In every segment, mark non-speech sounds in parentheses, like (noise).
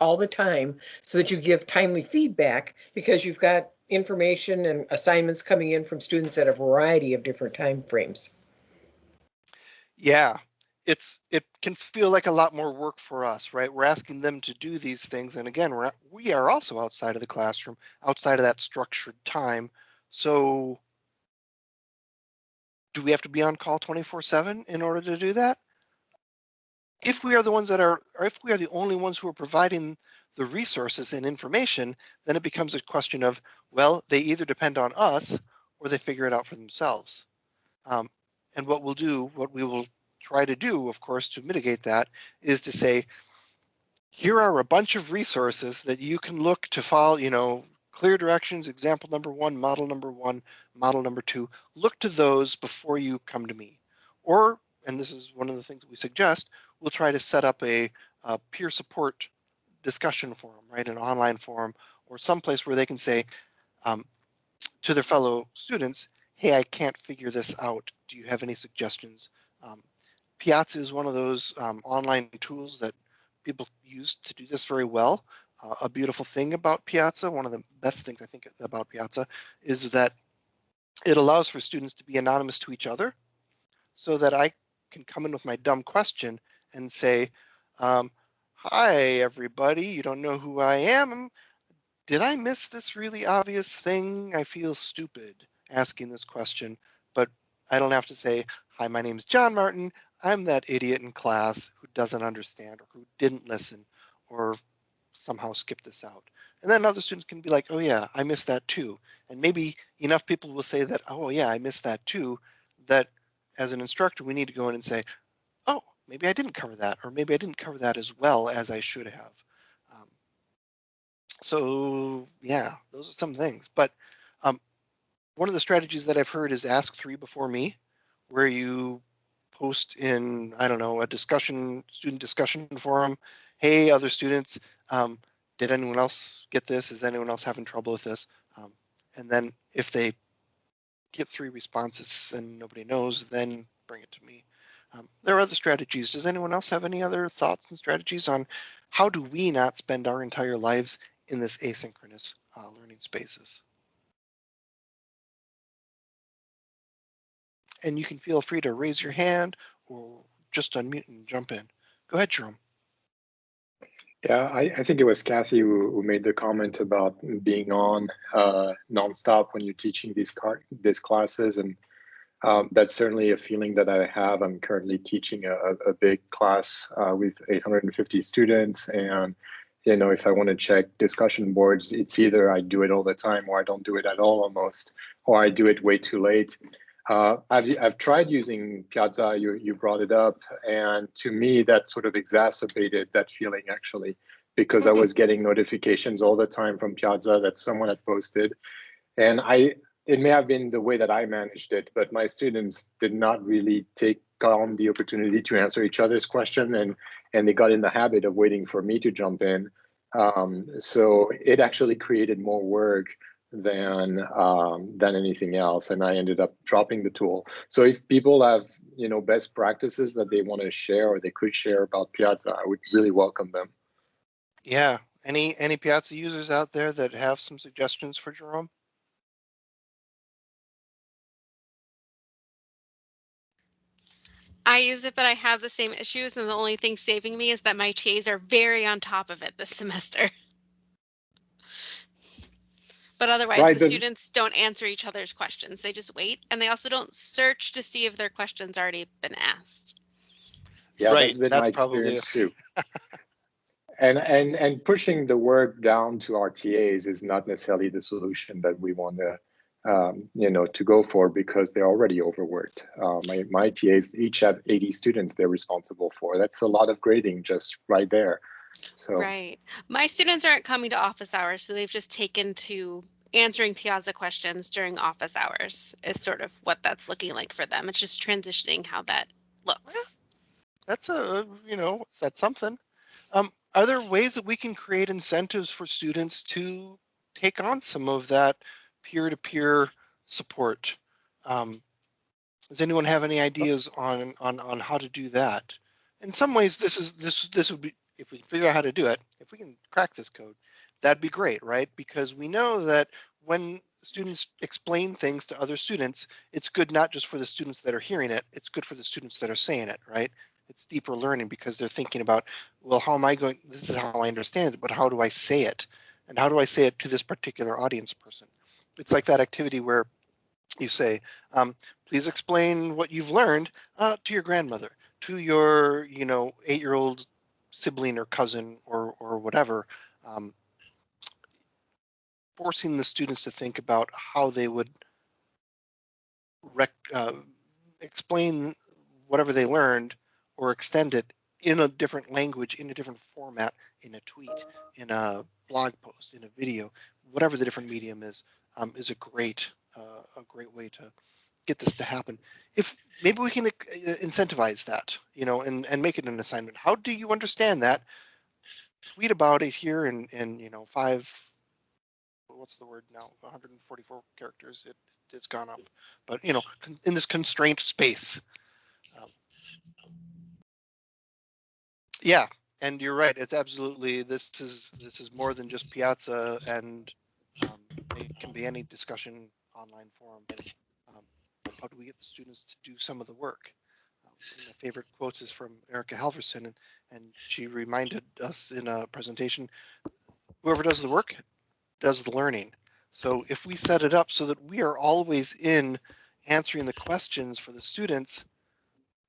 all the time so that you give timely feedback because you've got information and assignments coming in from students at a variety of different time frames. Yeah, it's it can feel like a lot more work for us, right? We're asking them to do these things, and again, we're we are also outside of the classroom, outside of that structured time. So, do we have to be on call 24/7 in order to do that? If we are the ones that are, or if we are the only ones who are providing the resources and information, then it becomes a question of, well, they either depend on us or they figure it out for themselves. Um, and what we'll do, what we will try to do, of course, to mitigate that is to say, here are a bunch of resources that you can look to follow, you know, clear directions, example number one, model number one, model number two, look to those before you come to me. Or, and this is one of the things we suggest, we'll try to set up a, a peer support discussion forum, right, an online forum, or someplace where they can say um, to their fellow students, hey, I can't figure this out. Do you have any suggestions? Um, Piazza is one of those um, online tools that people use to do this very well. Uh, a beautiful thing about Piazza, one of the best things I think about Piazza, is that it allows for students to be anonymous to each other so that I can come in with my dumb question and say, um, Hi, everybody. You don't know who I am. Did I miss this really obvious thing? I feel stupid asking this question, but I don't have to say, Hi, my name is John Martin. I'm that idiot in class who doesn't understand or who didn't listen or somehow skip this out. And then other students can be like, oh yeah, I missed that too. And maybe enough people will say that, oh yeah, I missed that too, that as an instructor, we need to go in and say, maybe I didn't cover that, or maybe I didn't cover that as well as I should have. Um, so yeah, those are some things. But um, one of the strategies that I've heard is ask three before me, where you post in, I don't know, a discussion, student discussion forum. Hey, other students, um, did anyone else get this? Is anyone else having trouble with this? Um, and then if they get three responses and nobody knows, then bring it to me. Um, there are other strategies. Does anyone else have any other thoughts and strategies on how do we not spend our entire lives in this asynchronous uh, learning spaces? And you can feel free to raise your hand or just unmute and jump in. Go ahead, Jerome. Yeah, I, I think it was Kathy who, who, made the comment about being on uh, nonstop when you're teaching these car these classes, and um, that's certainly a feeling that I have. I'm currently teaching a, a big class uh, with 850 students, and you know, if I want to check discussion boards, it's either I do it all the time or I don't do it at all almost, or I do it way too late. Uh, I've, I've tried using Piazza, you, you brought it up, and to me that sort of exacerbated that feeling actually, because I was getting notifications all the time from Piazza that someone had posted. And I, it may have been the way that I managed it, but my students did not really take on the opportunity to answer each other's question and, and they got in the habit of waiting for me to jump in. Um, so it actually created more work than um, than anything else, and I ended up dropping the tool. So if people have you know best practices that they want to share or they could share about Piazza, I would really welcome them. Yeah, any any Piazza users out there that have some suggestions for Jerome? I use it, but I have the same issues, and the only thing saving me is that my TAs are very on top of it this (laughs) semester. But otherwise, right, the students don't answer each other's questions. They just wait, and they also don't search to see if their question's already been asked. Yeah, right. that's been that's my experience too. (laughs) and and and pushing the work down to our TAs is not necessarily the solution that we want to um, you know to go for because they're already overworked. Uh, my my TAs each have 80 students they're responsible for. That's a lot of grading just right there. So Right. My students aren't coming to office hours, so they've just taken to answering Piazza questions during office hours is sort of what that's looking like for them. It's just transitioning how that looks. That's a, you know, that's something. Um, are there ways that we can create incentives for students to take on some of that peer-to-peer support? Um, does anyone have any ideas on on on how to do that? In some ways, this is this this would be if we figure out how to do it, if we can crack this code, that'd be great, right? Because we know that when students explain things to other students, it's good not just for the students that are hearing it, it's good for the students that are saying it, right? It's deeper learning because they're thinking about, well, how am I going, this is how I understand it, but how do I say it? And how do I say it to this particular audience person? It's like that activity where you say, um, please explain what you've learned uh, to your grandmother, to your, you know, eight-year-old sibling or cousin or or whatever. Um, forcing the students to think about how they would uh, explain whatever they learned or extend it in a different language, in a different format, in a tweet, in a blog post, in a video, whatever the different medium is, um, is a great uh, a great way to get this to happen. If maybe we can uh, incentivize that, you know, and and make it an assignment. How do you understand that? Tweet about it here in in you know five. What's the word now? 144 characters. It it's gone up, but you know, in this constraint space. Um, yeah, and you're right. It's absolutely this is this is more than just Piazza, and it can be any discussion online forum. Um, how do we get the students to do some of the work? Of my favorite quotes is from Erica Halverson, and, and she reminded us in a presentation, whoever does the work does the learning. So if we set it up so that we are always in answering the questions for the students,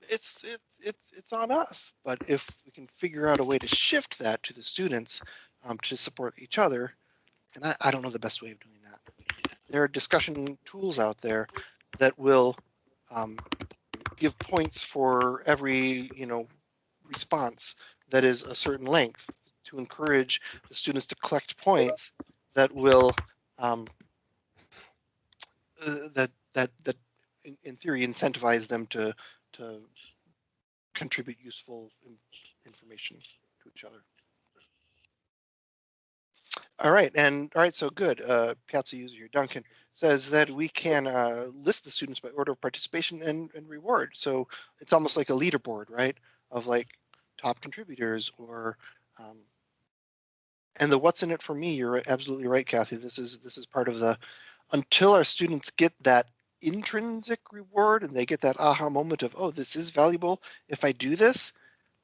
it's it, it's it's on us. But if we can figure out a way to shift that to the students um, to support each other, and I, I don't know the best way of doing that. There are discussion tools out there that will um, give points for every you know response that is a certain length to encourage the students to collect points that will um, uh, that that that in, in theory incentivize them to to contribute useful information to each other. All right, and all right, so good. Uh, Piazza user here, Duncan says that we can uh, list the students by order of participation and, and reward. So it's almost like a leaderboard, right? Of like top contributors or um, and the what's in it for me. You're absolutely right, Kathy. This is this is part of the until our students get that intrinsic reward and they get that aha moment of oh this is valuable if I do this,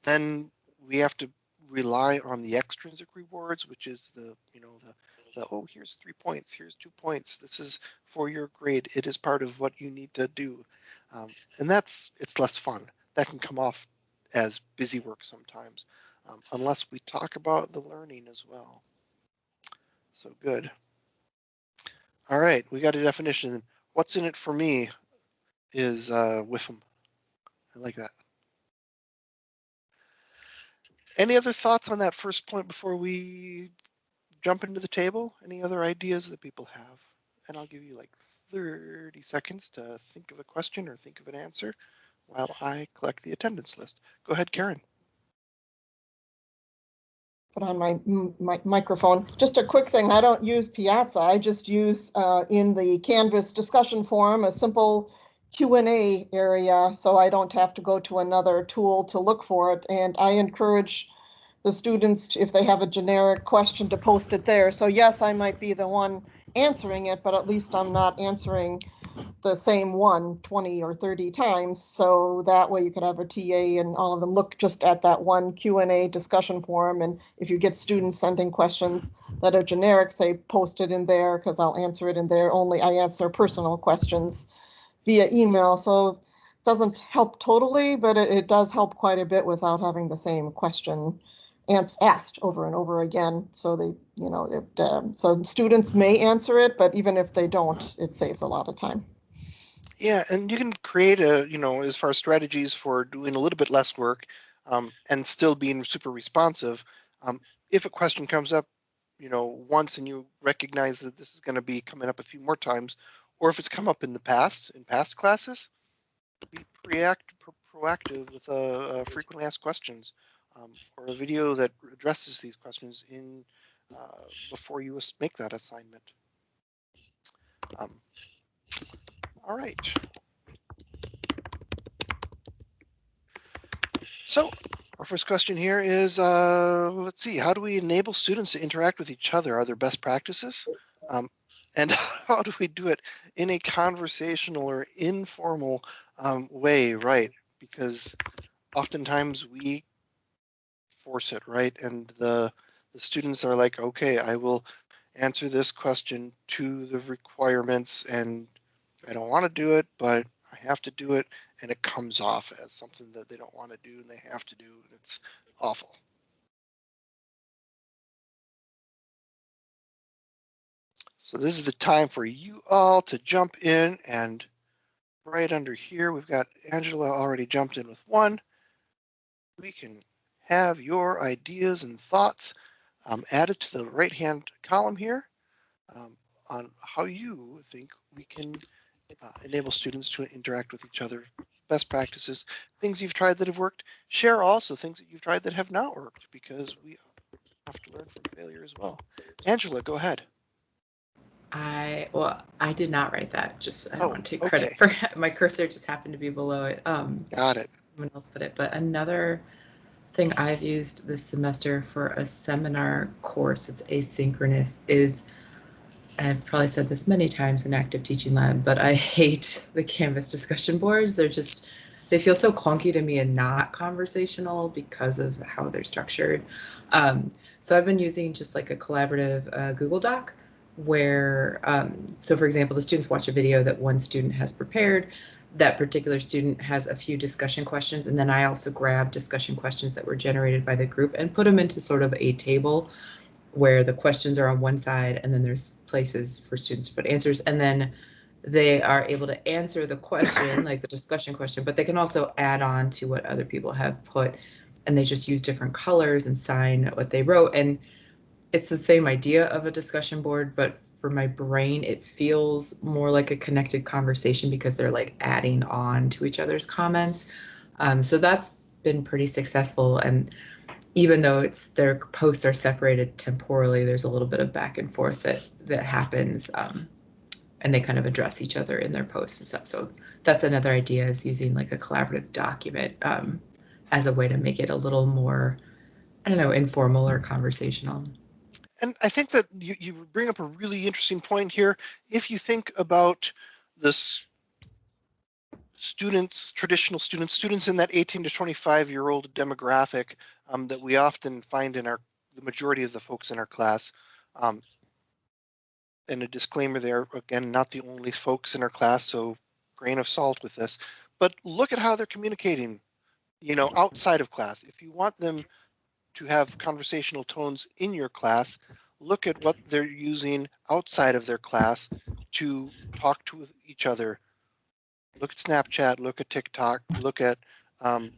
then we have to rely on the extrinsic rewards, which is the, you know, the, the, oh, here's three points, here's two points. This is for your grade. It is part of what you need to do. Um, and that's, it's less fun. That can come off as busy work sometimes, um, unless we talk about the learning as well. So good. All right, we got a definition. What's in it for me is uh, WIFM. I like that. Any other thoughts on that first point before we jump into the table? Any other ideas that people have? And I'll give you like 30 seconds to think of a question or think of an answer while I collect the attendance list. Go ahead, Karen. put on my, my microphone. Just a quick thing, I don't use Piazza, I just use uh, in the Canvas discussion forum, a simple Q and A area, so I don't have to go to another tool to look for it. And I encourage the students, to- if they have a generic question, to post it there. So yes, I might be the one answering it, but at least I'm not answering the same one 20 or 30 times. So that way you could have a TA and all of them look just at that one Q and A discussion forum. And if you get students sending questions that are generic, say post it in there because I'll answer it in there. Only I answer personal questions via email. So it doesn't help totally, but it, it does help quite a bit without having the same question asked over and over again. So they, you know, it, um, so students may answer it, but even if they don't, it saves a lot of time. Yeah, and you can create a, you know, as far as strategies for doing a little bit less work um, and still being super responsive. Um, if a question comes up, you know, once and you recognize that this is going to be coming up a few more times, or if it's come up in the past, in past classes, be preact, pro- proactive with uh, uh, frequently asked questions um, or a video that addresses these questions in uh, before you make that assignment. Um, all right. So, Our first question here is, uh, let's see, how do we enable students to interact with each other? Are there best practices? Um, and (laughs) how do we do it in a conversational or informal um, way, right? Because oftentimes we force it, right? And the the students are like, okay, I will answer this question to the requirements and I don't want to do it, but I have to do it. And it comes off as something that they don't want to do and they have to do. And it's awful. So this is the time for you all to jump in and right under here, we've got Angela already jumped in with one. We can have your ideas and thoughts um, added to the right hand column here um, on how you think we can uh, enable students to interact with each other. Best practices, things you've tried that have worked. Share also things that you've tried that have not worked because we have to learn from failure as well. Angela, go ahead. I well, I did not write that. Just I don't Oh, want to take credit (laughs) for it. my cursor. Just happened to be below it. Um, Got it. someone else put it. But another thing I've used this semester for a seminar course that's asynchronous is I've probably said this many times in active teaching lab, but I (laughs) hate the Canvas discussion boards. They're just they feel so clunky to me and not conversational because of how they're structured. Um, so I've been using just like a collaborative uh, Google Doc where um, so for example the students watch a video that one student has prepared that particular student has a few discussion questions and then i also grab discussion questions that were generated by the group and put them into sort of a table where the questions are on one side and then there's places for students to put answers and then they are able to answer the question (laughs) like the discussion question but they can also add on to what other people have put and they just use different colors and sign what they wrote and it's the same idea of a discussion board, but for my brain, it feels more like a connected conversation because they're like adding on to each other's comments. Um, so that's been pretty successful. And even though it's their posts are separated temporally, there's a little bit of back and forth that that happens, um, and they kind of address each other in their posts and stuff. So that's another idea is using like a collaborative document um, as a way to make it a little more, I don't know, informal or conversational. And I think that you, you bring up a really interesting point here. If you think about this students, traditional students, students in that 18 to 25 year old demographic um, that we often find in our, the majority of the folks in our class. Um, and a disclaimer there, again, not the only folks in our class, so grain of salt with this, but look at how they're communicating, you know, outside of class. If you want them to have conversational tones in your class, look at what they're using outside of their class to talk to each other. Look at Snapchat, look at TikTok, look at um,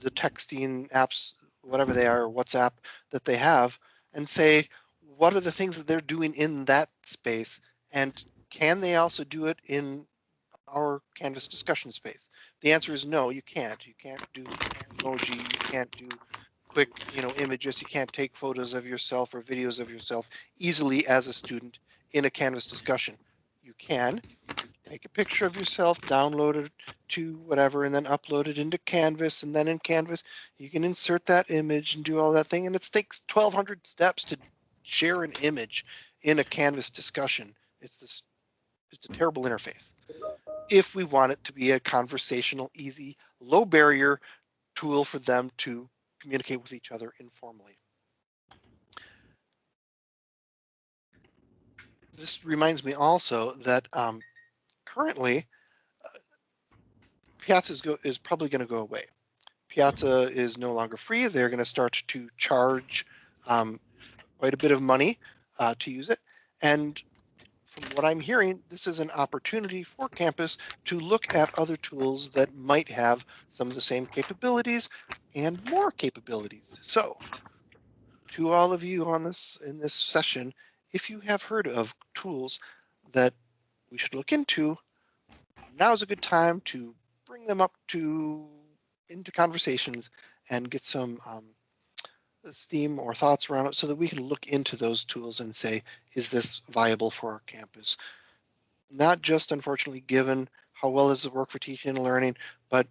the texting apps, whatever they are, WhatsApp that they have, and say, what are the things that they're doing in that space? And can they also do it in our Canvas discussion space? The answer is no, you can't. You can't do emoji, you can't do quick, you know, images. You can't take photos of yourself or videos of yourself easily as a student in a Canvas discussion. You can take a picture of yourself, download it to whatever, and then upload it into Canvas. And then in Canvas, you can insert that image and do all that thing. And it takes 1200 steps to share an image in a Canvas discussion. It's this, it's a terrible interface. If we want it to be a conversational, easy, low barrier tool for them to communicate with each other informally. This reminds me also that um, currently uh, Piazza is, go, is probably going to go away. Piazza is no longer free. They're going to start to charge um, quite a bit of money uh, to use it. And from what I'm hearing, this is an opportunity for campus to look at other tools that might have some of the same capabilities and more capabilities. So to all of you on this in this session, if you have heard of tools that we should look into, now is a good time to bring them up to into conversations and get some um, steam or thoughts around it so that we can look into those tools and say, is this viable for our campus? Not just unfortunately given how well does it work for teaching and learning, but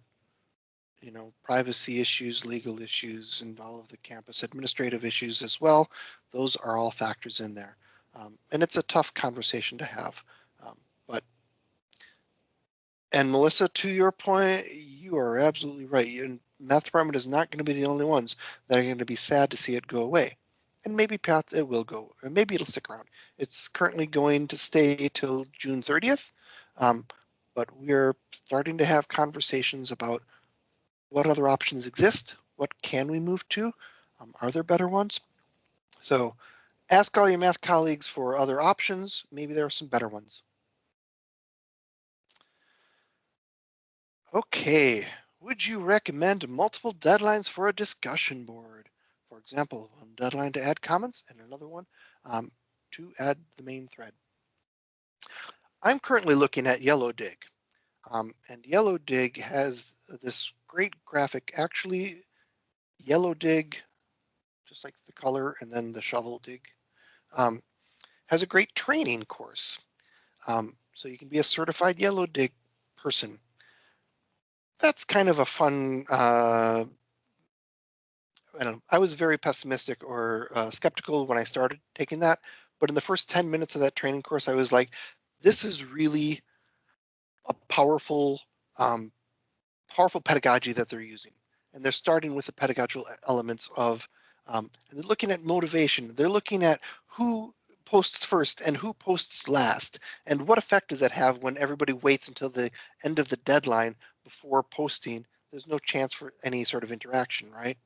you know, privacy issues, legal issues, and all of the campus administrative issues as well. Those are all factors in there. Um, and it's a tough conversation to have. Um, but and Melissa, to your point, you are absolutely right. And math department is not going to be the only ones that are going to be sad to see it go away. And maybe Pat, it will go, or maybe it'll stick around. It's currently going to stay till June 30th. Um, but we're starting to have conversations about what other options exist. What can we move to? Um, are there better ones? So ask all your math colleagues for other options. Maybe there are some better ones. Okay, would you recommend multiple deadlines for a discussion board? For example, one deadline to add comments and another one um, to add the main thread. I'm currently looking at Yellow Dig, um, and Yellow Dig has this great graphic. Actually, Yellow Dig, just like the color, and then the shovel dig, um, has a great training course. Um, so you can be a certified Yellow Dig person that's kind of a fun. Uh, I don't know. I was very pessimistic or uh, skeptical when I started taking that, but in the first 10 minutes of that training course, I was like, this is really a powerful, um, powerful pedagogy that they're using. And they're starting with the pedagogical elements of, um, and they're looking at motivation. They're looking at who posts first and who posts last, and what effect does that have when everybody waits until the end of the deadline before posting, there's no chance for any sort of interaction, right?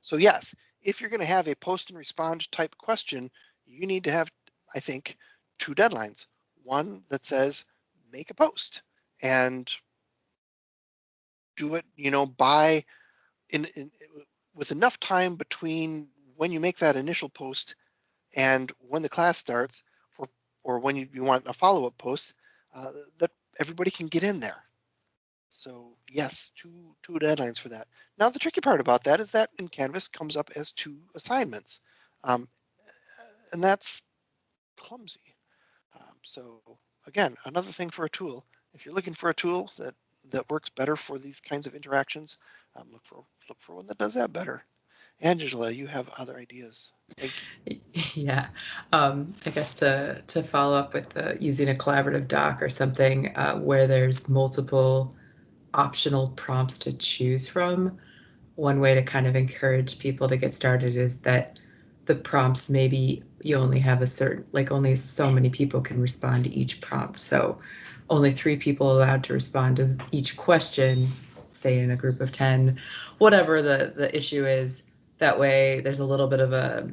So yes, if you're going to have a post and respond type question, you need to have, I think, two deadlines. One that says make a post and do it, you know, by in, in with enough time between when you make that initial post and when the class starts, for or when you, you want a follow-up post, uh, that everybody can get in there. So yes, two two deadlines for that. Now the tricky part about that is that in Canvas comes up as two assignments, um, and that's clumsy. Um, so again, another thing for a tool. If you're looking for a tool that that works better for these kinds of interactions, um, look for look for one that does that better. Angela, you have other ideas. (laughs) Yeah, um, I guess to to follow up with the, using a collaborative doc or something uh, where there's multiple optional prompts to choose from. One way to kind of encourage people to get started is that the prompts maybe you only have a certain like only so many people can respond to each prompt. So only three people allowed to respond to each question, say in a group of 10, whatever the the issue is. That way there's a little bit of a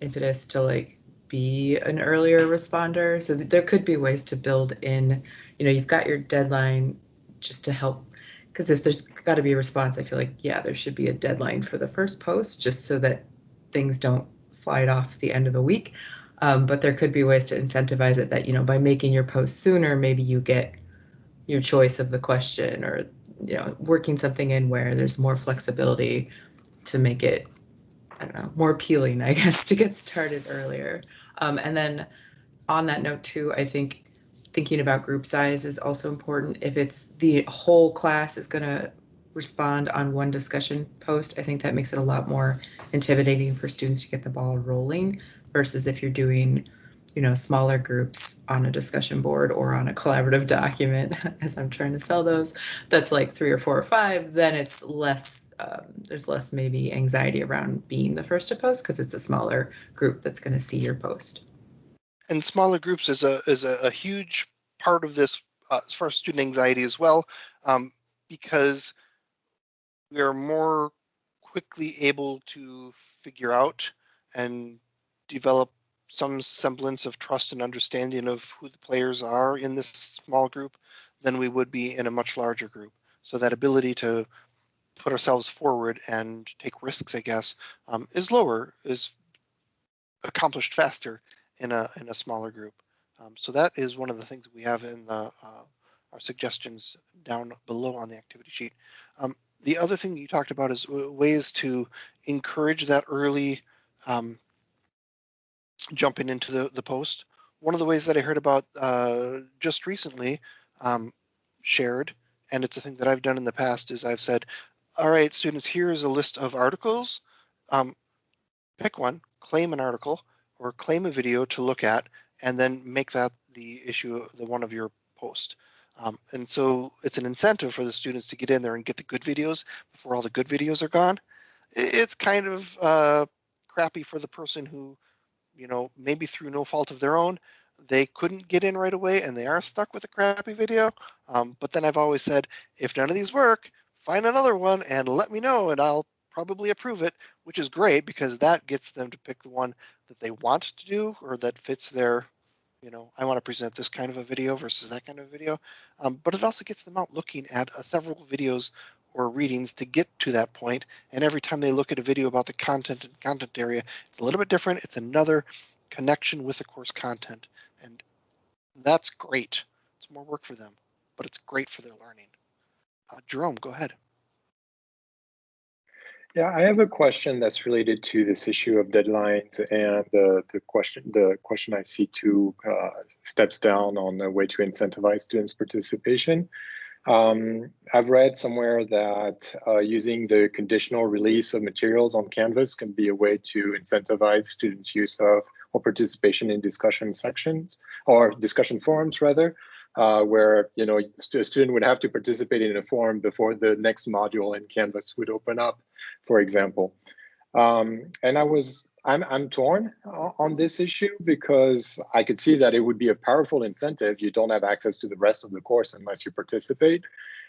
impetus to like be an earlier responder. So there could be ways to build in, you know, you've got your deadline just to help because if there's got to be a response, I feel like, yeah, there should be a deadline for the first post just so that things don't slide off the end of the week. Um, but there could be ways to incentivize it that, you know, by making your post sooner, maybe you get your choice of the question or, you know, working something in where there's more flexibility to make it, I don't know, more appealing, I guess, (laughs) to get started earlier. Um, and then on that note, too, I think thinking about group size is also important. If it's the whole class is going to respond on one discussion post, I think that makes it a lot more intimidating for students to get the ball rolling versus if you're doing, you know, smaller groups on a discussion board or on a collaborative document, (laughs) as I'm trying to sell those, that's like three or four or five, then it's less, um, there's less maybe anxiety around being the first to post because it's a smaller group that's going to see your post and smaller groups is a is a, a huge part of this uh, as far as student anxiety as well, um, because we are more quickly able to figure out and develop some semblance of trust and understanding of who the players are in this small group than we would be in a much larger group. So that ability to put ourselves forward and take risks, I guess, um, is lower, is accomplished faster in a in a smaller group. Um, so that is one of the things we have in the, uh, our suggestions down below on the activity sheet. Um, the other thing you talked about is ways to encourage that early um, jumping into the, the post. One of the ways that I heard about uh, just recently um, shared and it's a thing that I've done in the past, is I've said, all right, students, here's a list of articles. Um, pick one, claim an article or claim a video to look at, and then make that the issue, the one of your post. Um, and so it's an incentive for the students to get in there and get the good videos before all the good videos are gone. It's kind of uh, crappy for the person who, you know, maybe through no fault of their own, they couldn't get in right away and they are stuck with a crappy video. Um, but then I've always said, if none of these work, find another one and let me know and I'll probably approve it, which is great because that gets them to pick the one that they want to do or that fits their, you know, I want to present this kind of a video versus that kind of video. Um, but it also gets them out looking at uh, several videos or readings to get to that point. And every time they look at a video about the content and content area, it's a little bit different. It's another connection with the course content. And that's great. It's more work for them, but it's great for their learning. Uh, Jerome, go ahead. Yeah, I have a question that's related to this issue of deadlines and the the question the question I see two uh, steps down on the way to incentivize students' participation. Um, I've read somewhere that uh, using the conditional release of materials on Canvas can be a way to incentivize students' use of or participation in discussion sections or discussion forums rather uh, where you know a student would have to participate in a forum before the next module in Canvas would open up, for example. Um, and I was I'm I'm torn on this issue because I could see that it would be a powerful incentive. You don't have access to the rest of the course unless you participate.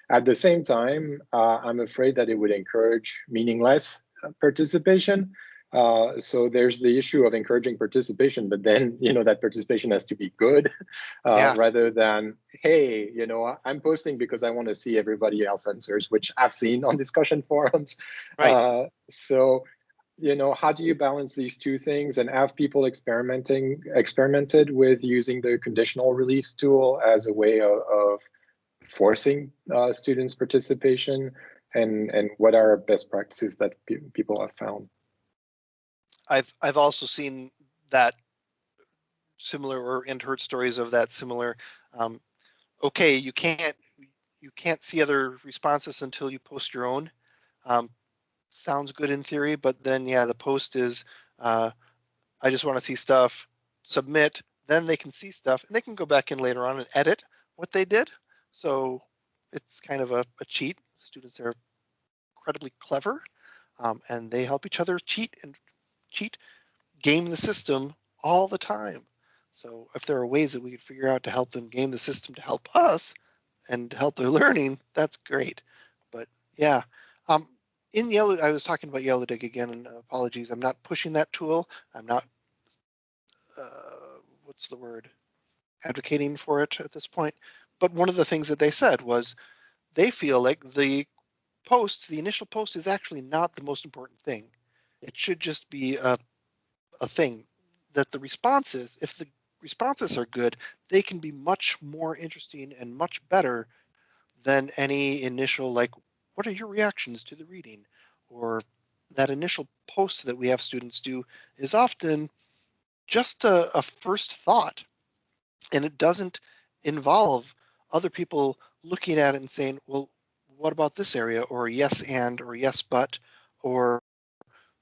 At the same time, uh, I'm afraid that it would encourage meaningless uh, participation. Uh, so there's the issue of encouraging participation, but then (laughs) you know that participation has to be good, (laughs) uh, Yeah. rather than hey, you know, I'm posting because I want to see everybody else answers, which I've seen on discussion (laughs) forums. Right. Uh, so you know, how do you balance these two things and have people experimenting experimented with using the conditional release tool as a way of, of forcing uh, students participation, and and what are best practices that pe- people have found? I've I've also seen that similar or and heard stories of that similar. Um, okay, you can't you can't see other responses until you post your own. Um, sounds good in theory, but then yeah, the post is uh, I just want to see stuff. Submit, then they can see stuff and they can go back in later on and edit what they did. So it's kind of a, a cheat. Students are incredibly clever um, and they help each other cheat and cheat, game the system all the time. So if there are ways that we could figure out to help them game the system to help us and help their (laughs) learning, that's great. But yeah, um, in Yellow, I was talking about Yellow Dig again, and apologies, I'm not pushing that tool. I'm not, uh, what's the word, advocating for it at this point. But one of the things that they said was they feel like the posts, the initial post is actually not the most important thing. It should just be a, a thing that the responses, if the responses are good, they can be much more interesting and much better than any initial, like, what are your reactions to the reading? Or that initial post that we have students do is often just a, a first thought. And it doesn't involve other people looking at it and saying, well, what about this area? Or yes, and, or yes, but, or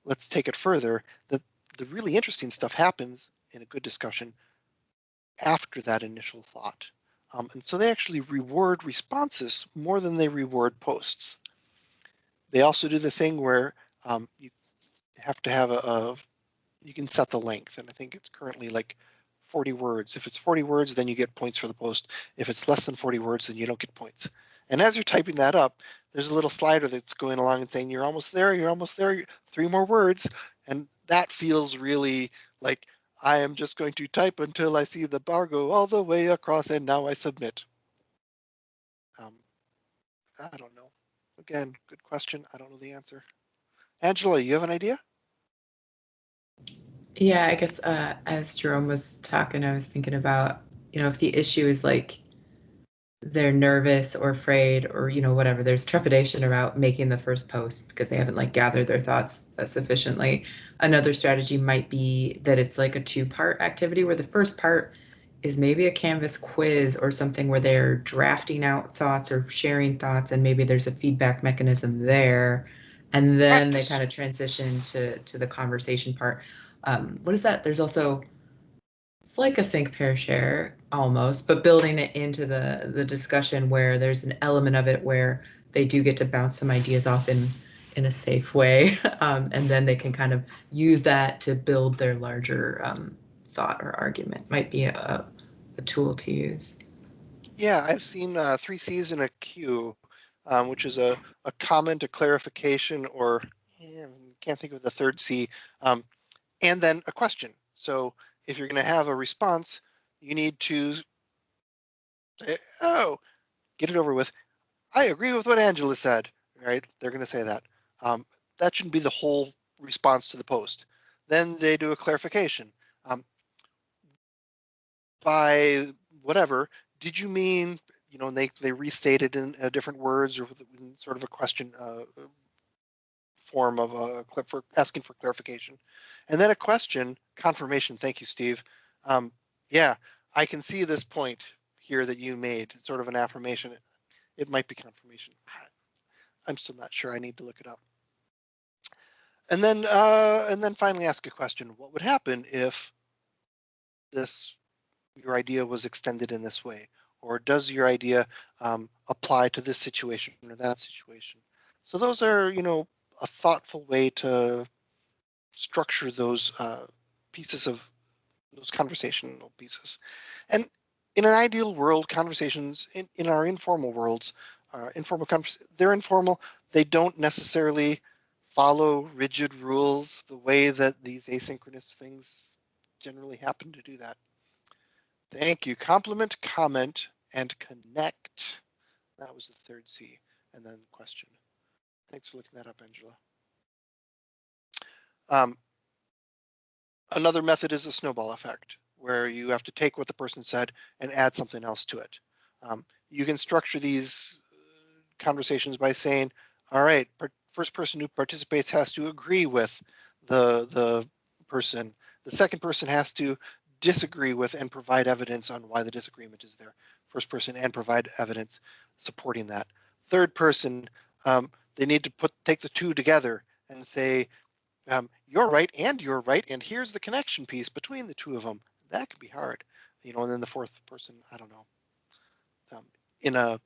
let's take it further. The, the really interesting stuff happens in a good discussion after that initial thought. Um, and so they actually reward responses more than they reward posts. They also do the thing where um, you have to have a, a, you can set the length, and I think it's currently like 40 words. If it's 40 words, then you get points for the post. If it's less than 40 words, then you don't get points. And as you're typing that up, there's a little slider that's going along and saying, you're almost there, you're almost there, three more words. And that feels really like I am just going to type until I see the bar go all the way across and now I submit. Um, I don't know. Again, good question. I don't know the answer. Angela, you have an idea? Yeah, I guess uh, as Jerome was talking, I was thinking about, you know, if the issue is like they're nervous or afraid or, you know, whatever, there's trepidation about making the first post because they haven't like gathered their thoughts uh, sufficiently. Another strategy might be that it's like a two part activity where the first part is maybe a Canvas quiz or something where they're drafting out thoughts or sharing thoughts, and maybe there's a feedback mechanism there. And then they kind of transition to, to the conversation part. Um, what is that? There's also, it's like a think, pair, share almost, but building it into the, the discussion where there's an element of it where they do get to bounce some ideas off in, in a safe way. (laughs) Um, and then they can kind of use that to build their larger um, thought or argument. Might be a, a tool to use. Yeah, I've seen uh, three C's in a Q, um, which is a, a comment, a clarification, or yeah, can't think of the third C, um, and then a question. So if you're going to have a response, you need to, say, oh, get it over with. I agree with what Angela said, right? They're going to say that. Um, that shouldn't be the whole response to the post. Then they do a clarification. Um, by whatever, did you mean, you know, and they, they restated in uh, different words or in sort of a question uh, form of a clip for asking for clarification. And then a question, confirmation. Thank you, Steve. Um, yeah, I can see this point here that you made, sort of an affirmation. It might be confirmation. I'm still not sure. I need to look it up. And then, uh, and then finally ask a question. What would happen if this your idea was extended in this way? Or does your idea um, apply to this situation or that situation? So those are, you know, a thoughtful way to structure those uh, pieces of those conversational pieces. And in an ideal world, conversations in, in our informal worlds, uh, informal they're informal. They don't necessarily follow rigid rules the way that these asynchronous things generally happen to do that. Thank you. Compliment, comment, and connect. That was the third C. And then question. Thanks for looking that up, Angela. Um, another method is a snowball effect, where you have to take what the person said and add something else to it. Um, you can structure these uh, conversations by saying, all right, first person who participates has to agree with the, the person. The second person has to disagree with and provide evidence on why the disagreement is there. First person and provide evidence supporting that. Third person, um, they need to put take the two together and say, um, you're right and you're right, and here's the connection piece between the two of them. That can be hard, you know. And then the fourth person, I don't know. Um, in a,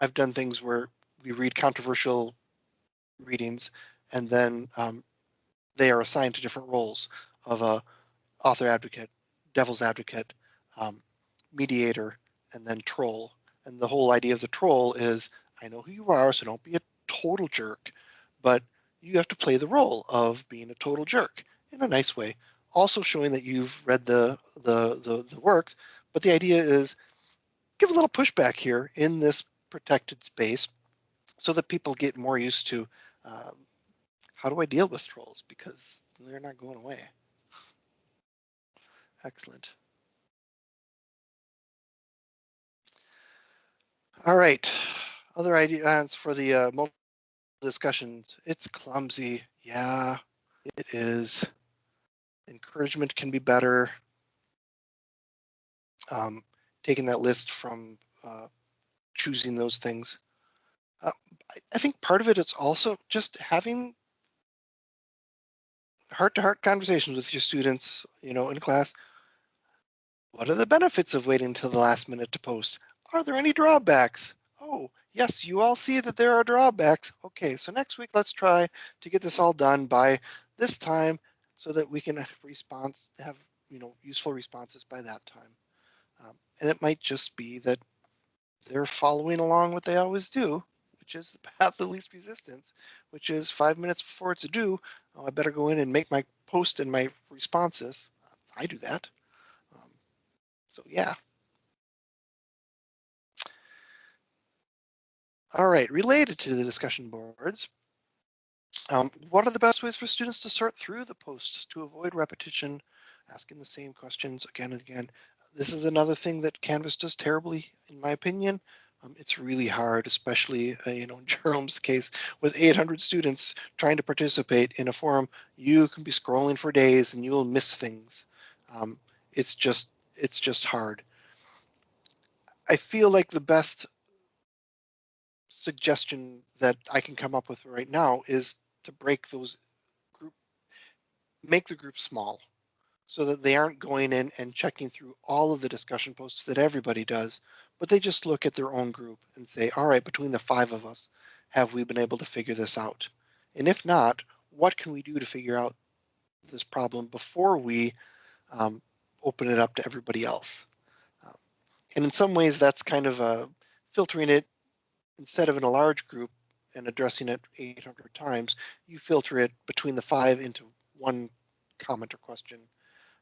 I've done things where we read controversial readings, and then um, they are assigned to different roles of a author advocate, devil's advocate, um, mediator, and then troll. And the whole idea of the troll is, I know who you are, so don't be a total jerk, but you have to play the role of being a total jerk in a nice way. Also showing that you've read the the the, the work, but the idea is give a little pushback here in this protected space so that people get more used to um, how do I deal with trolls because they're not going away. Excellent. All right, other ideas for the uh, multiple discussions. It's clumsy. Yeah, it is. Encouragement can be better. Um, taking that list from uh, choosing those things. Uh, I, think part of it is also just having heart-to-heart -heart conversations with your students, you know, in class. What are the benefits of waiting until the last minute to post? Are there any drawbacks? Oh, yes, you all see that there are drawbacks. Okay, so next week, let's try to get this all done by this time so that we can have response, have, you know, useful responses by that time. Um, and it might just be that they're following along what they always do, which is the (laughs) path of least resistance, which is five minutes before it's due. Oh, I better go in and make my post and my responses. I do that. Um, so yeah, All right, related to the discussion boards, um, what are the best ways for students to sort through the posts to avoid repetition, asking the same questions again and again? This is another thing that Canvas does terribly, in my opinion. Um, it's really hard, especially, uh, you know, in (laughs) Jerome's case, with 800 students trying to participate in a forum, you can be scrolling for days and you'll miss things. Um, it's just, it's just hard. I feel like the best suggestion that I can come up with right now is to break those group, make the group small so that they aren't going in and checking through all of the discussion posts that everybody does, but they just look at their own group and say, all right, between the five of us, have we been able to figure this out? And if not, what can we do to figure out this problem before we um, open it up to everybody else? Um, and in some ways, that's kind of a filtering it instead of in a large group and addressing it 800 times, you filter it between the five into one comment or question.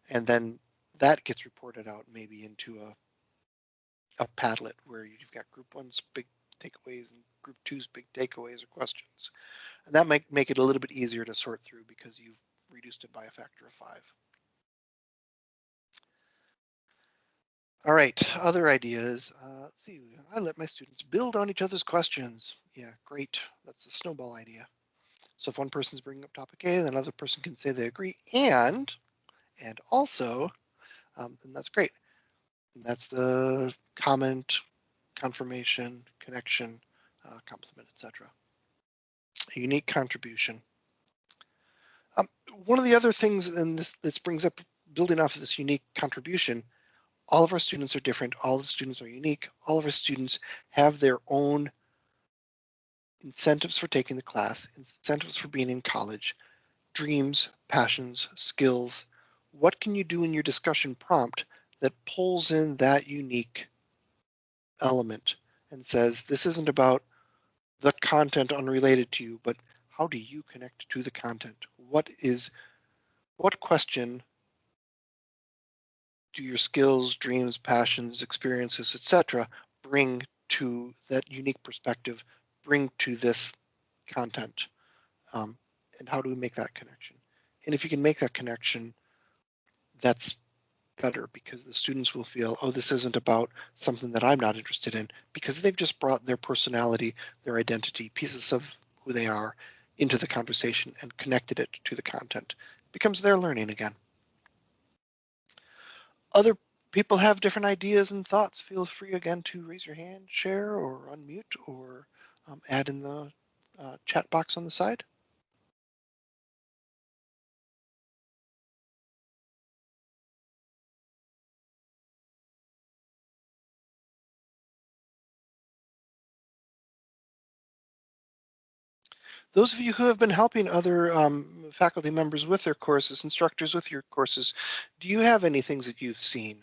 And then that gets reported out maybe into a, a Padlet where you've got group one's big takeaways and group two's big takeaways or questions. And that might make it a little bit easier to sort through because you've reduced it by a factor of five. All right, other ideas. Uh, let's see, I let my students build on each other's questions. Yeah, great. That's the snowball idea. So if one person's bringing up topic A, then another person can say they agree and, and also, um, and that's great. And that's the comment, confirmation, connection, uh, compliment, etc. A unique contribution. Um, one of the other things, and this this brings up building off of this unique contribution, all of our students are different. All the students are unique. All of our students have their own incentives for taking the class, incentives for being in college, dreams, passions, skills. What can you do in your discussion prompt that pulls in that unique element and says, this isn't about the content unrelated to you, but how do you connect to the content? What is, what question do your skills, dreams, passions, experiences, etc., bring to that unique perspective, bring to this content? Um, and how do we make that connection? And if you can make that connection, that's better because the students will feel, oh, this isn't about something that I'm not interested in because they've just brought their personality, their identity, pieces of who they are into the conversation and connected it to the content. It becomes their learning again other people have different ideas and thoughts, feel free again to raise your hand, share, or unmute, or um, add in the uh, chat box on the side. Those of you who have been helping other um, faculty members with their courses, instructors with your courses, do you have any things that you've seen?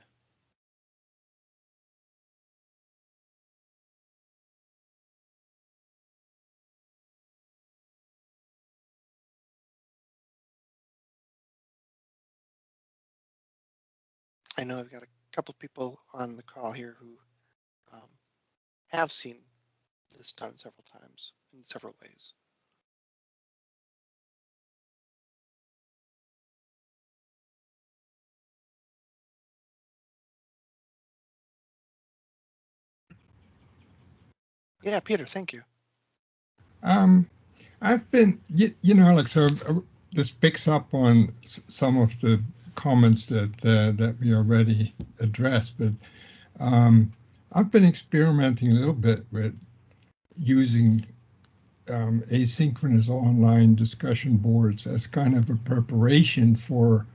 I know I've got a couple people on the call here who um, have seen this done several times in several ways. Yeah, Peter, thank you. Um, I've been, you, you know, Alex, so uh, this picks up on some of the comments that uh, that we already addressed, but um, I've been experimenting a little bit with using um, asynchronous online discussion boards as kind of a preparation for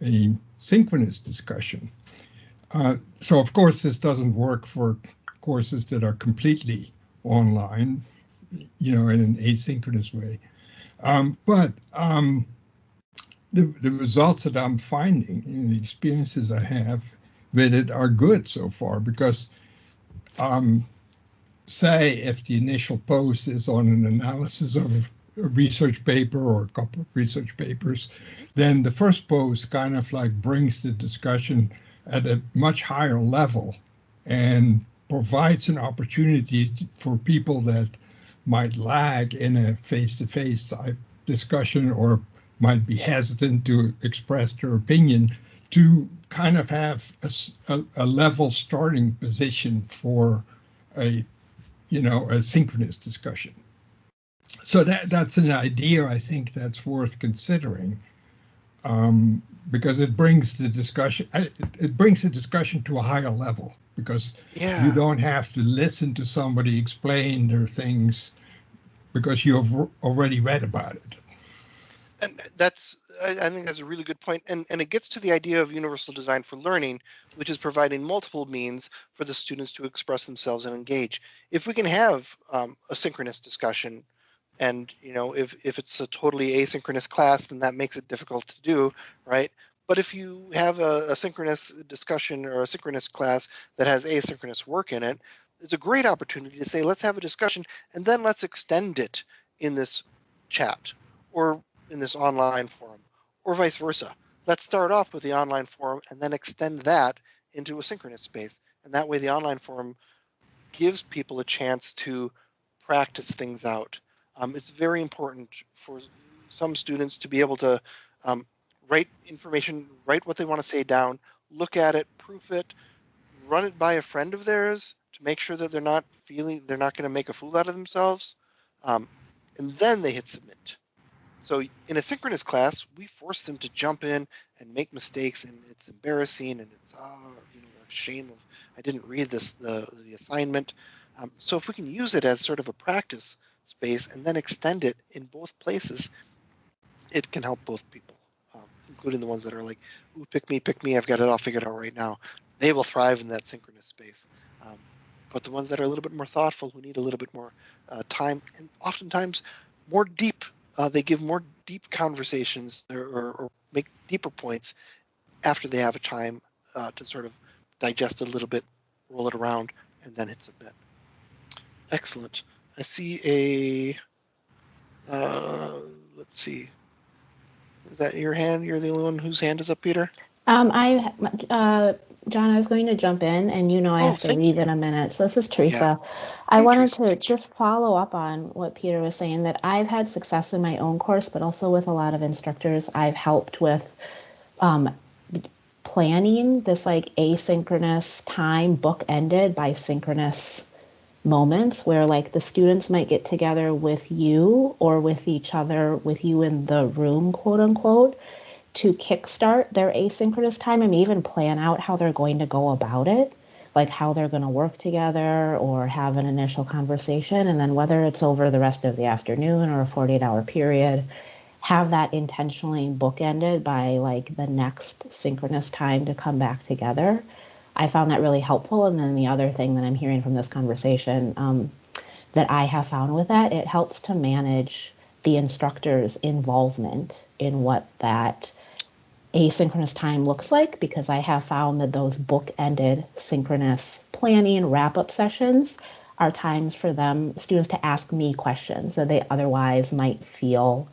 a synchronous discussion. Uh, so of course this doesn't work for courses that are completely online, you know, in an asynchronous way. Um, but um, the, the results that I'm finding and the experiences I have with it are good so far because um, say if the initial post is on an analysis of a research paper or a couple of research papers, then the first post kind of like brings the discussion at a much higher level and provides an opportunity for people that might lag in a face-to-face type discussion or might be hesitant to express their opinion to kind of have a, a, level starting position for a, you know, a synchronous discussion. So that that's an idea I think that's worth considering um, because it brings the discussion, it brings the discussion to a higher level because Yeah. you don't have to listen to somebody explain their things because you've already read about it. And that's, I, I think that's a really good point. And, and it gets to the idea of universal design for learning, which is providing multiple means for the students to express themselves and engage. If we can have um, a synchronous discussion and, you know, if, if it's a totally asynchronous class, then that makes it difficult to do, right? But if you have a, a synchronous discussion or a synchronous class that has asynchronous work in it, it's a great opportunity to say, let's have a discussion and then let's extend it in this chat or in this online forum or vice versa. Let's start off with the online forum and then extend that into a synchronous space. And that way the online forum gives people a chance to practice things out. Um, it's very important for some students to be able to um, write information, write what they want to say down, look at it, proof it, run it by a friend of theirs to make sure that they're not feeling they're not going to make a fool out of themselves. Um, and then they hit submit. So in a synchronous class, we force them to jump in and make mistakes, and it's embarrassing, and it's ah, you know, a shame of I didn't read this the the assignment. Um, so if we can use it as sort of a practice space and then extend it in both places, it can help both people, including the ones that are like, "Ooh, pick me, pick me! I've got it all figured out right now." They will thrive in that synchronous space. Um, but the ones that are a little bit more thoughtful, who need a little bit more uh, time, and oftentimes more deep uh, they give more deep conversations or, or, or, make deeper points after they have a time uh, to sort of digest it a little bit, roll it around, and then hit submit. Excellent. I see a, uh, let's see, is that your hand? You're the only one whose hand is up, Peter? Um, I, uh, John, I was going to jump in and you know I Oh, have to leave you. in a minute. So this is Teresa. I wanted to just follow up on what Peter was saying that I've had success in my own course, but also with a lot of instructors. I've helped with um, planning this like asynchronous time bookended by synchronous moments where like the students might get together with you or with each other with you in the room quote unquote to kickstart their asynchronous time and even plan out how they're going to go about it like how they're going to work together or have an initial conversation. And then whether it's over the rest of the afternoon or a 48 hour period have that intentionally bookended by like the next synchronous time to come back together i found that really helpful. And then the other thing that i'm hearing from this conversation um, that i have found with that it helps to manage the instructor's involvement in what that asynchronous time looks like because I have found that those book-ended synchronous planning wrap-up sessions are times for them students to ask me questions that they otherwise might feel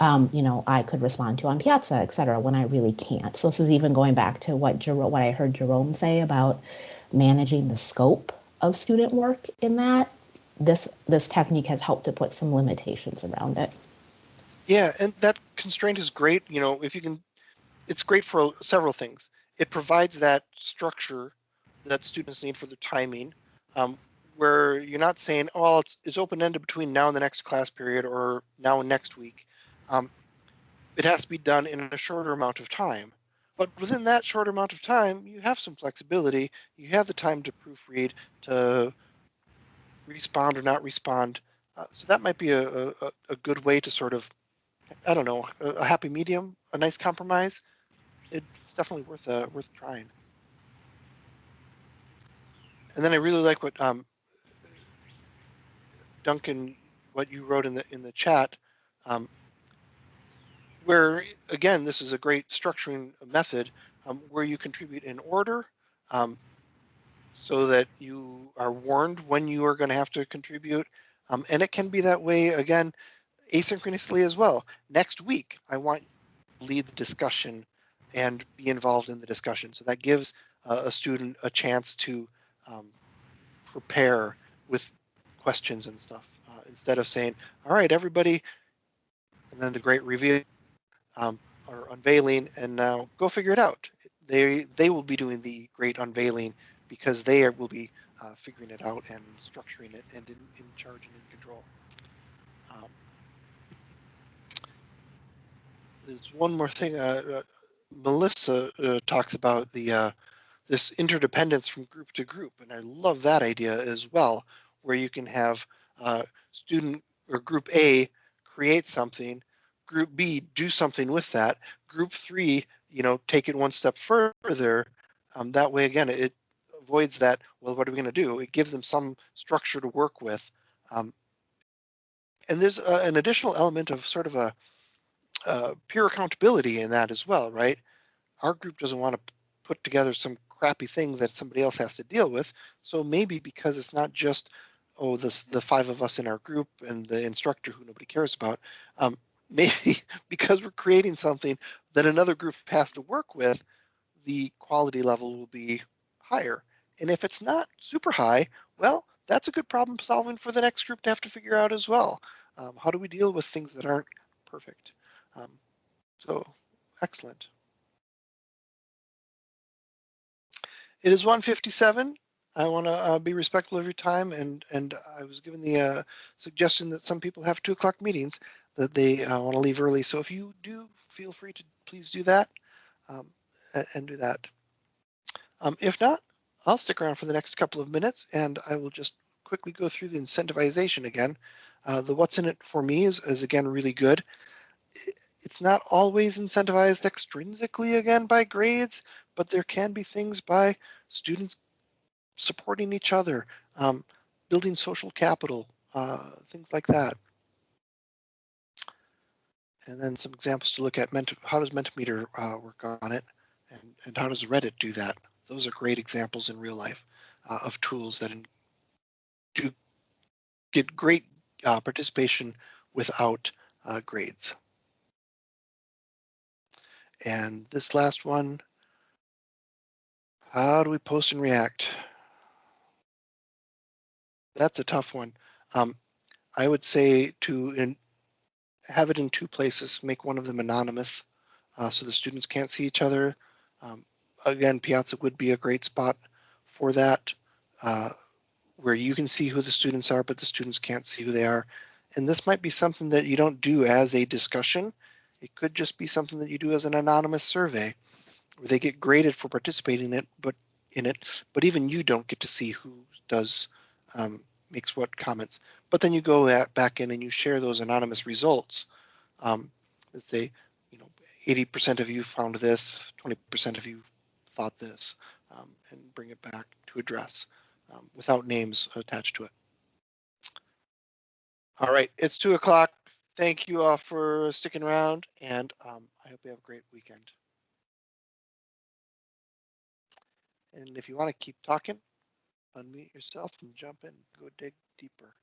um, you know I could respond to on Piazza, et cetera, when I really can't. So this is even going back to what Jer- what I heard Jerome say about managing the scope of student work in that. This this technique has helped to put some limitations around it. Yeah, and that constraint is great. You know, if you can, it's great for several things. It provides that structure that students need for their timing, um, where you're not saying, "Oh, it's it's open ended between now and the next class period or now and next week." Um, it has to be done in a shorter amount of time. But within that short amount of time, you have some flexibility. You have the time to proofread, to respond or not respond. Uh, so that might be a, a, a good way to sort of I don't know, a, a happy medium, a nice compromise. It's definitely worth uh, worth trying. And then I really like what um, Duncan, what you wrote in the in the chat, um, where again, this is a great structuring method um, where you contribute in order, um, so that you are warned when you are going to have to contribute, um, and it can be that way again asynchronously as well. Next week, I want lead the discussion and be involved in the discussion. So that gives uh, a student a chance to um, prepare with questions and stuff uh, instead of saying, all right, everybody, and then the great reveal um, or unveiling and now go figure it out. They, they will be doing the great unveiling because they are, will be uh, figuring it out and structuring it and in, in charge and in control. Um, there's one more thing. Uh, uh, Melissa uh, talks about the uh, this interdependence from group to group. And I love that idea as well, where you can have student or group A create something, group B do something with that, group three, you know, take it one step further. Um, that way, again, it avoids that. Well, what are we going to do? It gives them some structure to work with. Um, and there's a, an additional element of sort of a uh, peer accountability in that as well, right? Our group doesn't want to put together some crappy thing that somebody else has to deal with. So maybe because it's not just oh this the five of us in our group and the instructor who nobody cares about, um, (laughs) maybe because we're creating something that another group has to work with, the quality level will be higher. And if it's not super high, well, that's a good problem solving for the next group to have to figure out as well. Um, how do we deal with things that aren't perfect? Um, so excellent. It is 157. I want to uh, be respectful of your time, and and I was given the uh, suggestion that some people have two o'clock meetings that they uh, want to leave early. So if you do, feel free to please do that um, and, do that. Um, if not, I'll stick around for the next couple of minutes, and I will just quickly go through the incentivization again. Uh, the what's in it for me is, is again really good. It's not always incentivized extrinsically again by grades, but there can be things by students supporting each other, um, building social capital, uh, things like that. And then some examples to look at, Ment how does Mentimeter uh, work on it? And, and how does Reddit do that? Those are great examples in real life uh, of tools that in, do get great uh, participation without uh, grades. And this last one, how do we post and react? That's a tough one. Um, I would say to in, have it in two places, make one of them anonymous uh, so the students can't see each other. Um, again, Piazza would be a great spot for that, uh, where you can see who the students are, but the students can't see who they are. And this might be something that you don't do as a discussion. It could just be something that you do as an anonymous survey where they get graded for participating in it, but in it, but even you don't get to see who does um, makes what comments. But then you go back in and you share those anonymous results. Um, let's say, you know, 80% of you found this, 20% of you thought this, um, and bring it back to address um, without names attached to it. All right, it's two o'clock. Thank you all for sticking around, and um, I hope you have a great weekend. And if you want to keep talking, unmute yourself and jump in, go dig deeper.